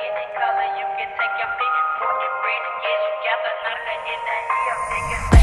Any color, you can take your pick, put your brain together, knock in the heel, nigga.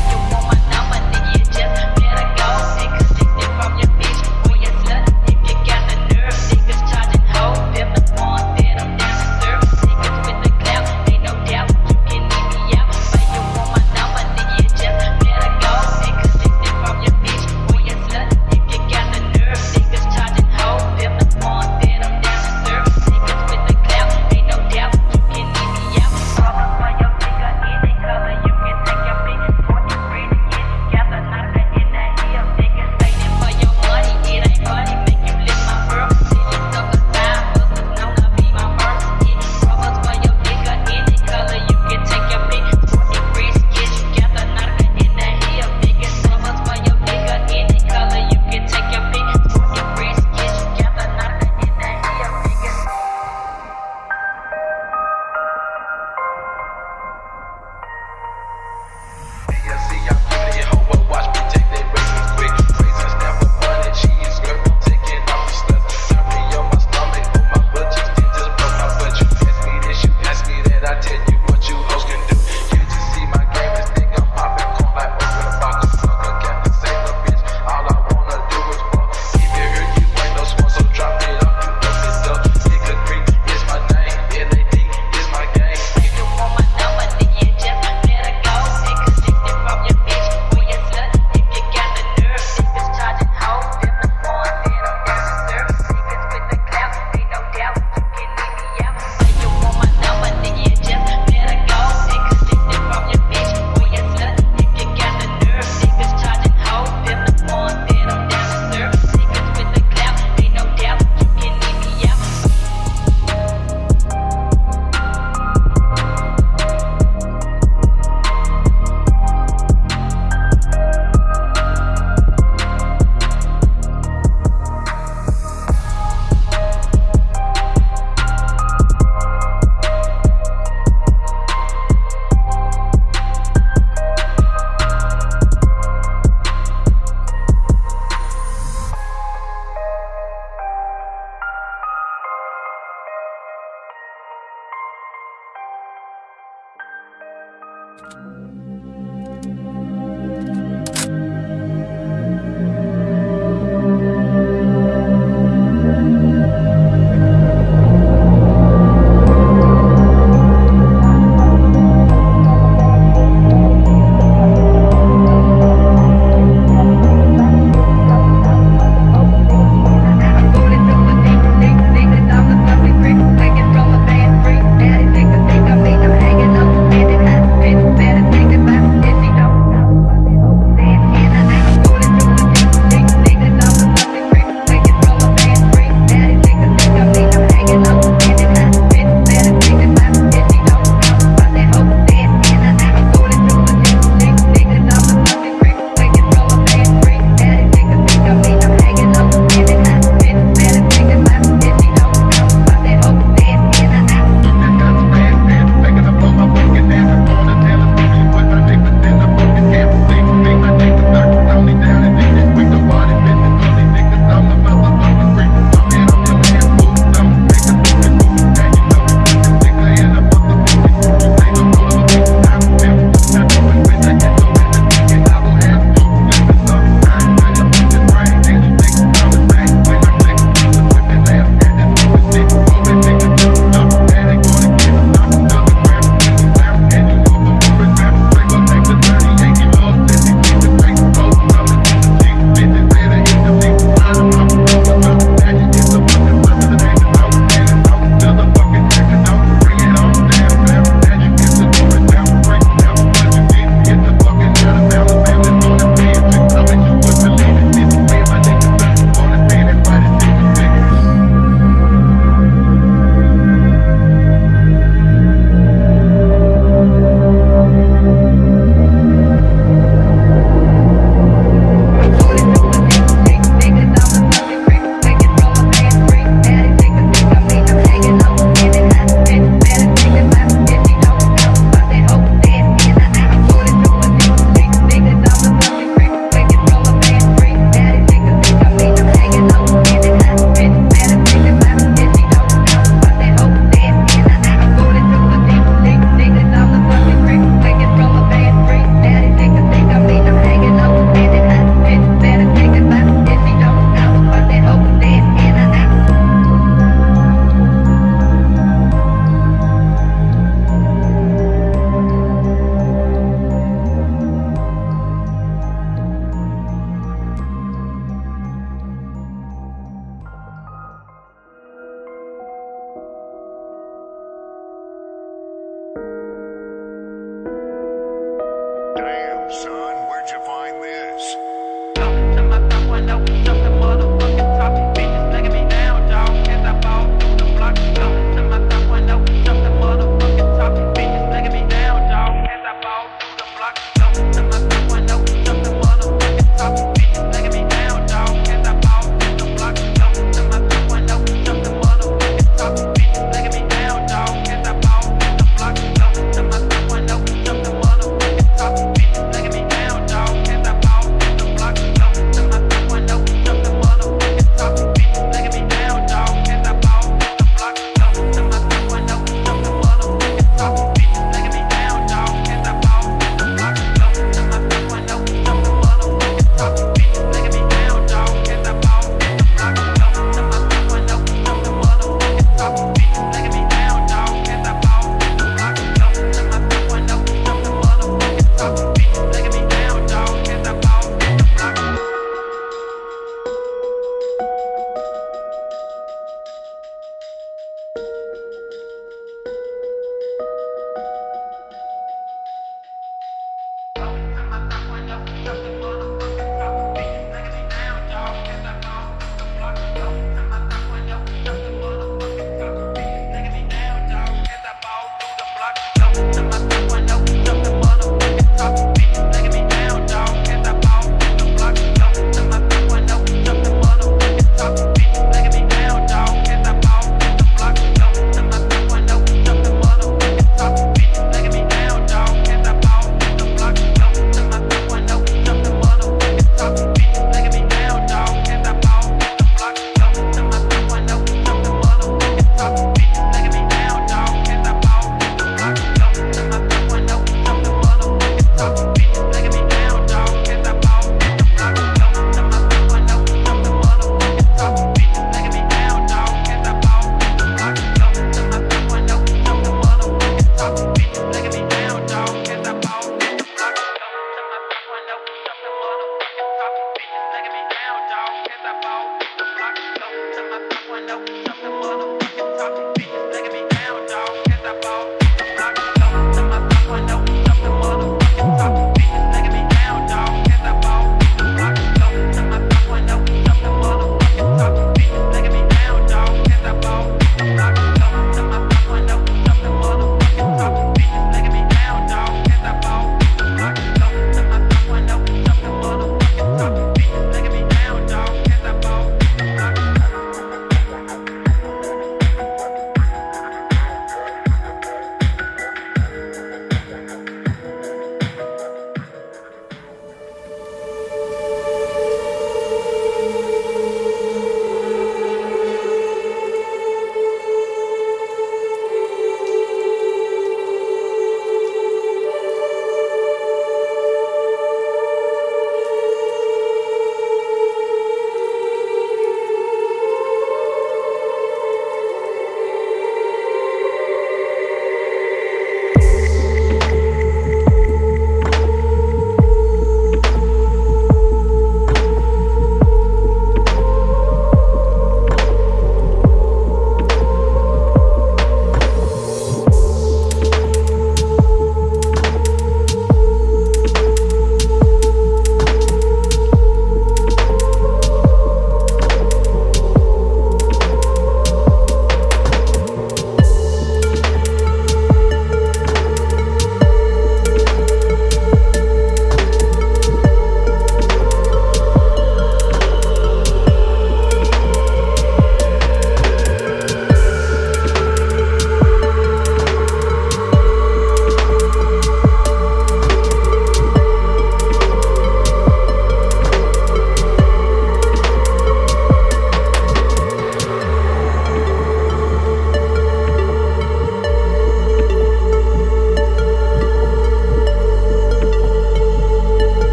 Son, where'd you find this?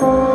Thank.